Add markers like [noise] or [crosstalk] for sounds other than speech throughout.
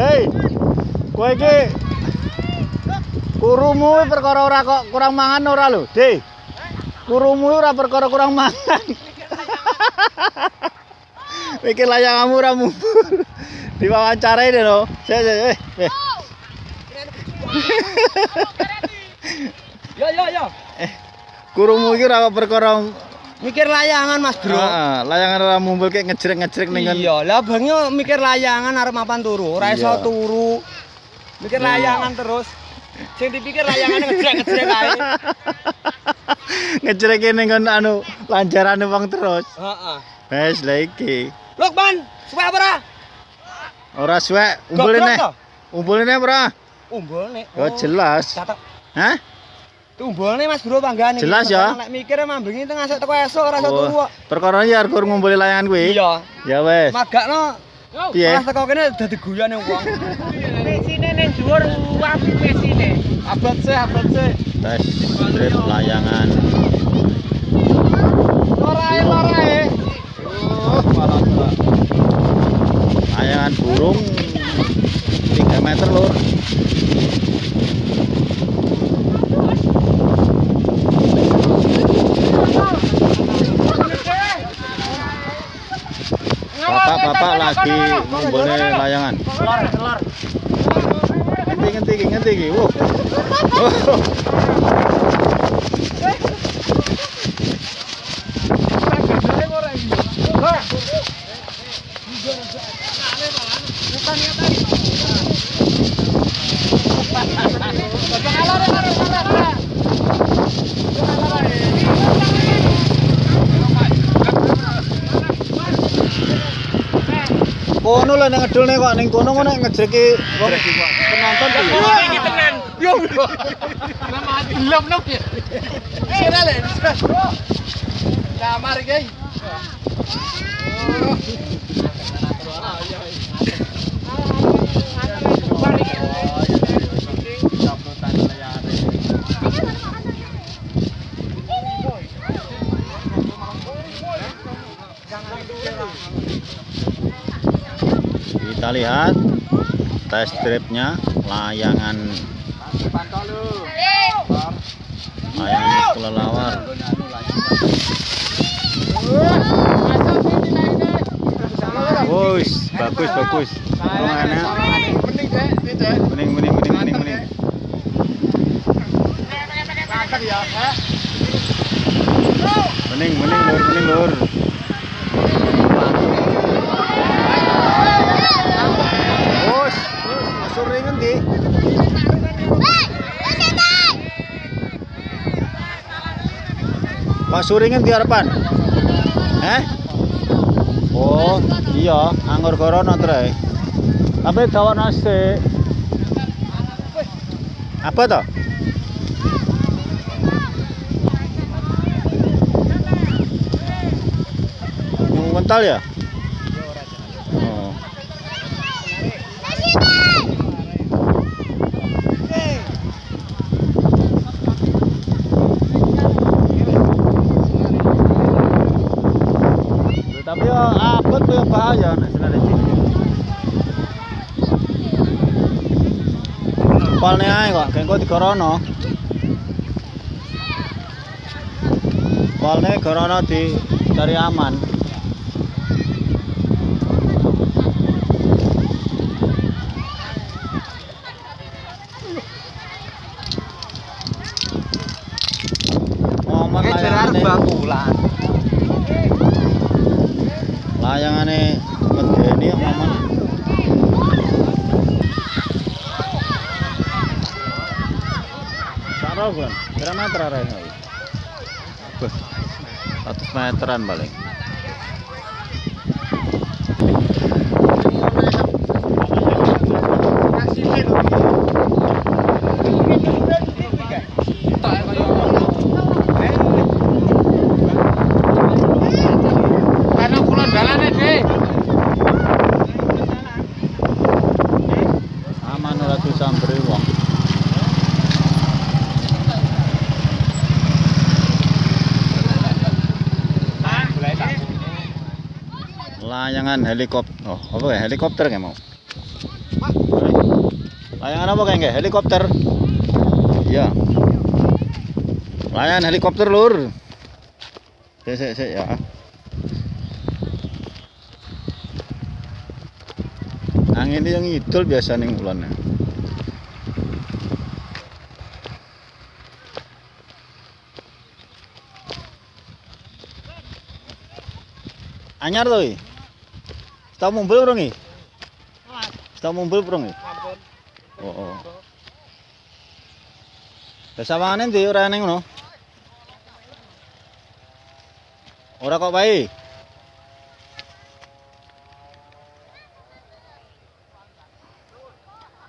Hei. Kowe iki kurumu perkara ora kok kurang mangan ora lho, De. Kurumu ora perkara kurang mangan. [laughs] Mikir layanganmu ora mubur. Diwawancarai deh lho. Sik sik eh. eh. Yo yo yo. Kurumu iki ora perkara Mikir layangan Mas Bro. Heeh, layangan ora mumbul kayak ngejrek-ngejrek ning kon. Iya, lah bangnya mikir layangan arep mapan turu, ora iso turu. Mikir layangan terus. Sing dipikir layangan ngejrek-ngejrek ae. [laughs] ngejrek ning kon anu lanjarane wong terus. Heeh. Wes lha iki. Lukman, suwe apa ora? Ora suwek umbuline. Goblok to? Umbuline ora? Umbulne. Ya jelas. Catet. Hah? Tumbulne Mas Bro panggane. Jelas ya. Nek mikir mambengi tengah sik teko esuk ora iso turu Oh, kok. perkara iki arep ngumpuli layangan kuwi. Iya. Ya wes. Magakno Piye? Pas teko kene dadi guyane wong. [laughs] Mesine ning dhuwur apik mesine. Abot sih, abot sih. Tes strip layangan. Lorae, lorae. Oh, malah. Layangan burung boleh layangan. Telur, telur. Ngenti, ngenti, ngenti. Wow. [laughs] Kono lah nang ngedulne kok ning kono ngono ngejreki wong penonton iki. Iki tenan. Yo. Nama belum nok ya. Sira le. Kamar iki. Kita lihat test tripnya layangan layangan kelelawar. Wus, bagus bagus. Rumahnya bening bening bening lur bening lur. Pak Suringan di harapan. Eh? Oh, iya, anggur corona tre. Tapi dawa nasi. Apa? Yang mental ya? Oh. Tapi ya abot ya bahaya nek senare iki. Jempolne ae kok, kengko digorono. Jempolne gorono di cari aman. ngedeni ya mama Sarah berapa meter arahnya? 100 meteran paling. Layangan helikopter. Oh, apa ya? Helikopter nggak mau? Layangan apa kayak Helikopter. Iya. Layan helikopter lur. Sik sik sik ya. Angin yang ngidul biasa ning ulone. Anyar iki. Tau mumbul urung iki? Tau mumbul urung iki? Ampun. Oh, oh. Lah sawangane ndi ora ning ngono? Ora kok bae.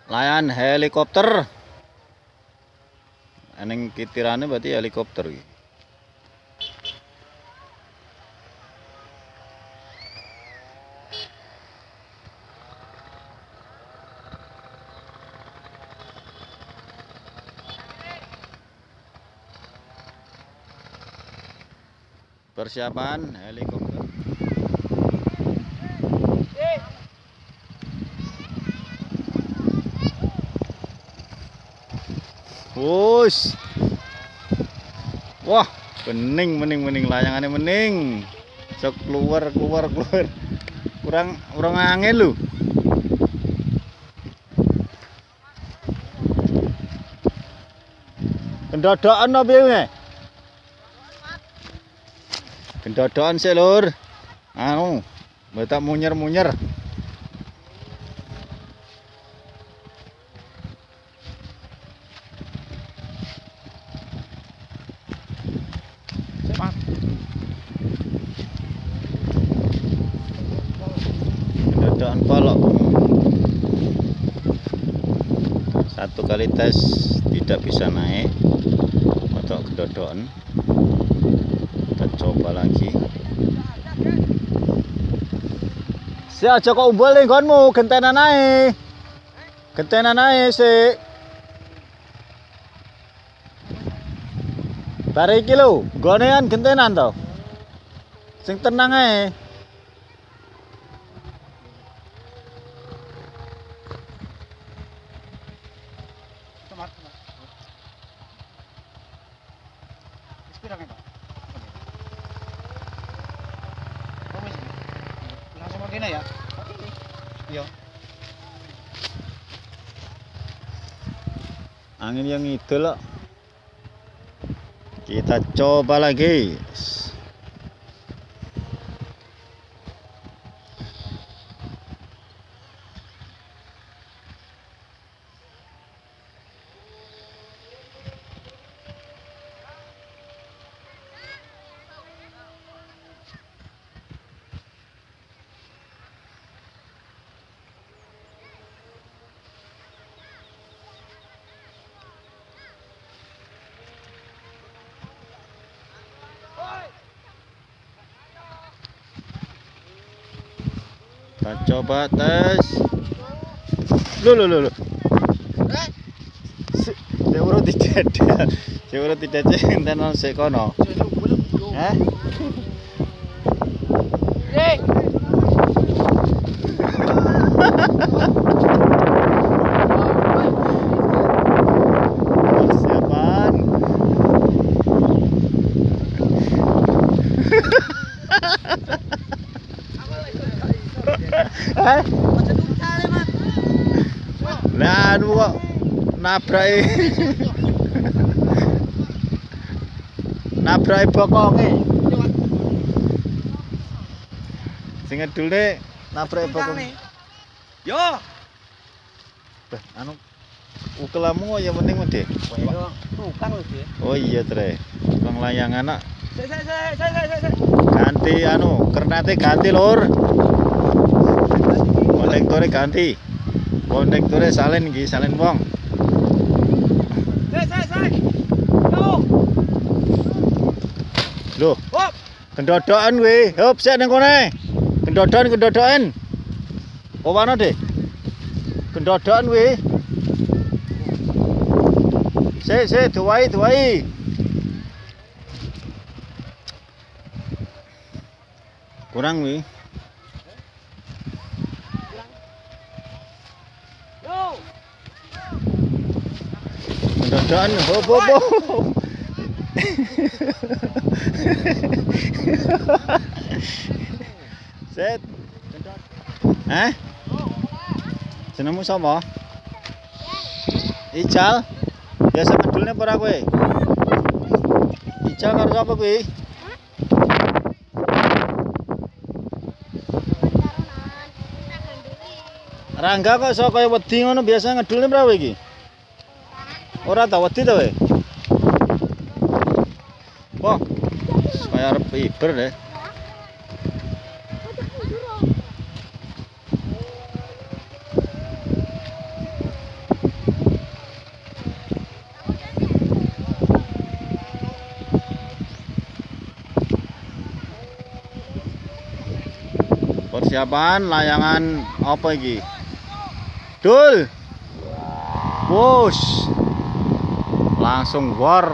Layan helikopter. Eneng kitirane berarti helikopter iki. Persiapan helikopter. Wus. Wah, bening bening bening layangannya bening. Sok keluar keluar keluar. Kurang kurang angin lu. Kendodokan apa ya? Kendodokan sih lur. Anu, beta munyer-munyer. Kendodokan polok. Satu kali tes tidak bisa naik kedodokan kita coba lagi si aja kok umbul nih gonmu gentenan ae gentenan ae si Bare iki lho, gonean gentenan to. Sing tenang ae. Angin yang itu loh. Kita coba lagi. Kita coba tes. Lu lu lu. Si- Dia urut tidak ada. Dia urut tidak ada. Enten nang sekono. Eh? Persiapan. Anu kok nabraki. [laughs] nabraki bokonge. Sing ngedule nabraki bokonge. Yo. Bah, anu ukelamu ya mending mede. Tukang lho. Oh iya tre. Bang layangan nak Sik sik sik sik sik sik. ganti anu kernate ganti lur. Konektore ganti. Konektore salin iki, salin wong. Sik sik sik. Yo. Loh, Hop. kendodokan kuwi. Hop, sik nang kene. Kendodokan, kendodokan. Owana deh. Kendodokan kuwi. Sik, sik, duwai, duwai. Kurang kuwi. Hop hop hop. Set. Hah? Jenengmu sapa? Ical. Biasa ngedulne apa ora kowe? Ical karo sapa kuwi? Rangga kok iso kaya wedi ngono biasa ngedulne berapa iki? Ora ta wedi ta kowe? Wah. Kaya arep iber deh. Persiapan layangan apa iki? Dul. Wush. Langsung war.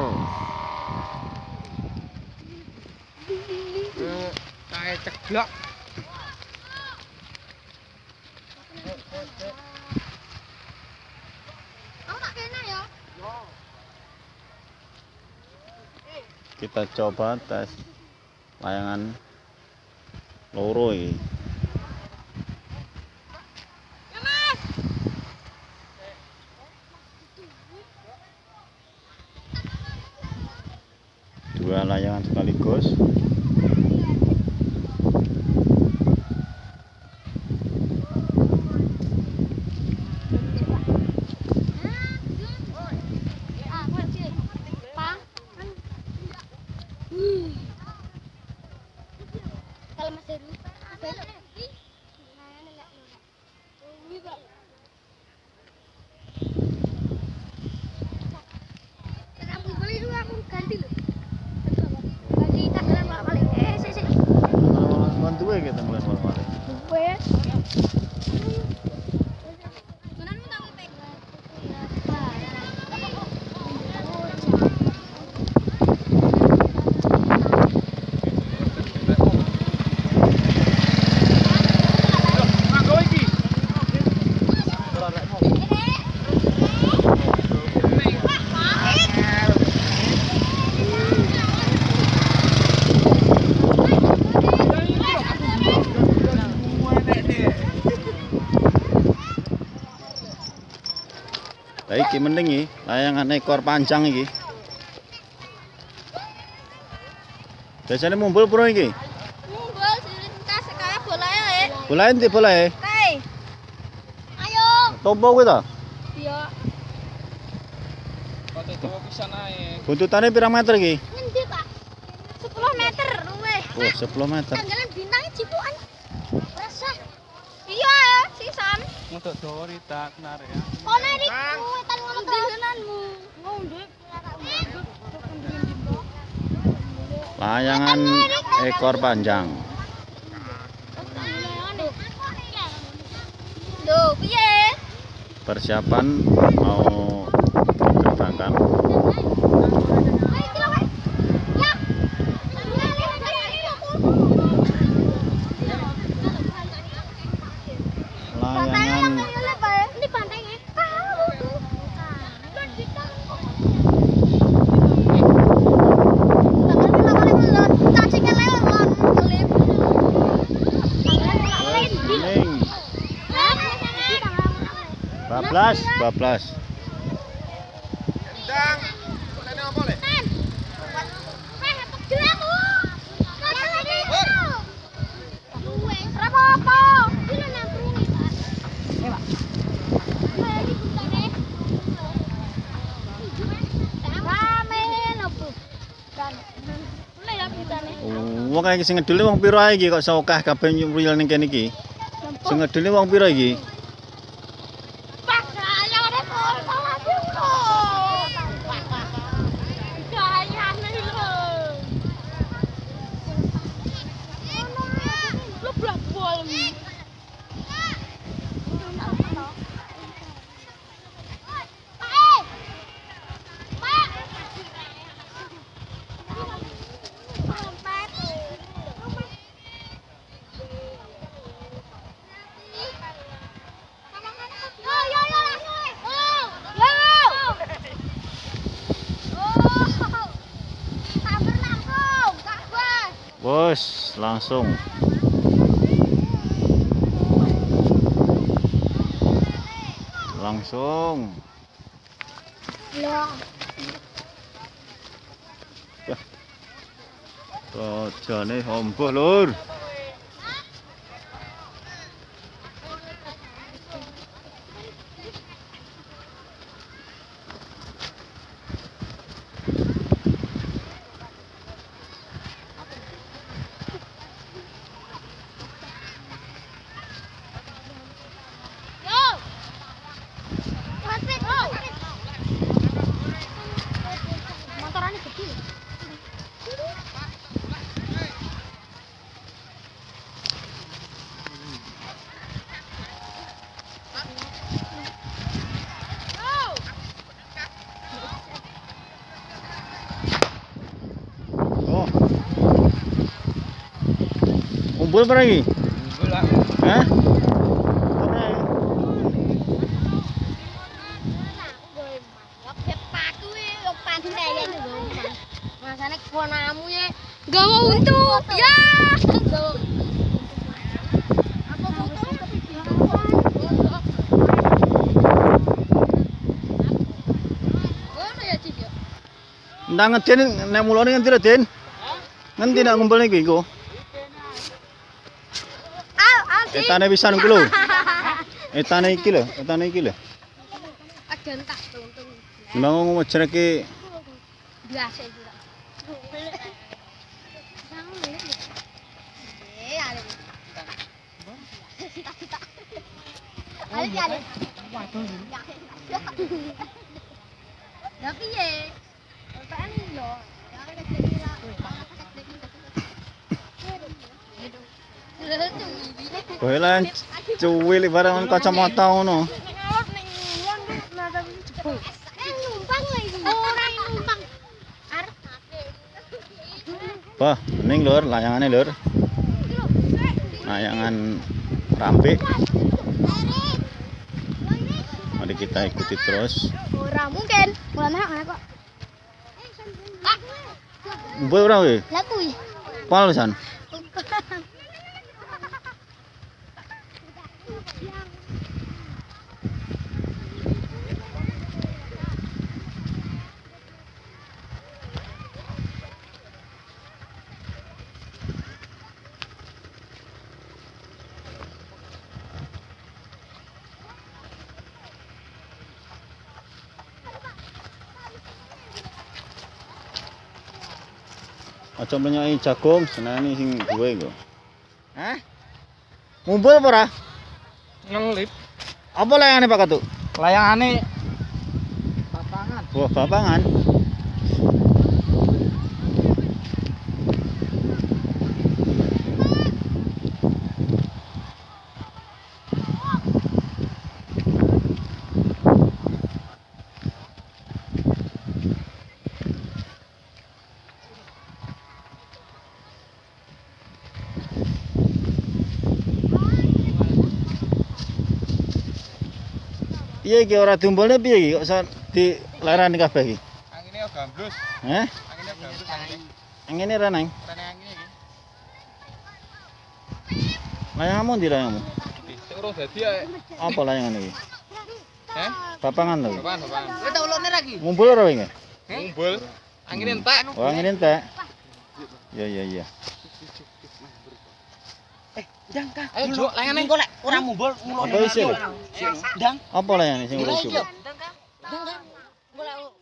Kae ceglok. Kena ya. Kita coba tes layangan loro iki. Layangan sekaligus. Iki mending iki, layangan ekor panjang iki. Biasanya mumpul pro iki. Munggul sini tas kayak bola ya. Bola endi bola e? Kai. Ayo. Kuwi ta? Iya. Buntutane pirang meter iki? Ngendi, Pak? 10 meter luweh. Oh, 10 meter. Tanggalan bintangnya cipuan. Resah. Iya ya, sisan. Untuk dawa rita kenar ya. Kono Layangan ekor panjang. Persiapan mau Bablas, bablas. Endang. Olehne apa le? Wong kae sing ngedule wong pira iki? Kok iso akeh kabeh nyuwil ning kene iki. Sing ngedule wong pira iki? Langsung. Langsung. Loh. rajane omboh lur Yo. Mas Pit, Mas Pit. Motorane gede. oh kumpul apa lagi Hah? Masane konamu ya gawa untuk ya gawa apa ya ya Nang ngeden nek mulane ngendi lho, Den? Ngendi nak ngumpul niku iku? Etane pisan iku lho. Etane iki lho, etane iki lho. Agen tak tuntung Mbang ngejreke biasa itu tak. Eh. Lah piye? Ya ada jadi kowe lan cuwil barang kacamata ngono. Wah, ning lur, layangane lur. Layangan rampik. Mari kita ikuti terus. Ora mungkin. Mulane ana kok. Ngumpul ora kowe? Lah kuwi. Pal. Aja mlenyoki jagung, seneni sing duwe iku. Hah? Ngumpul apa ora? Ngelip. Apa layangane Pak Katuk? Layangane papangan. Wah, bapangan. Piye iki ora diumpulne piye iki kok iso dilerani kabeh iki? Angine yo gamblus. Heh? Angine yo gamblus angine. Angene ra nang. Rene angine iki. Layangmu ndi layangmu? Sik urung dadi ae. Apa layangan iki? Heh? Bapangan lho. Papan. Kowe tak ulune lagi. Ngumpul ora wingi? Ngumpul. Angine entek. Oh, angene entek. Iya iya iya. Ndang ka. Ayo, Juk, layangane. Engko lek ora mumbul Apa isi lho? Ndang. Apa layangane sing urus iku? Ndang ka. Ndang ka. Golek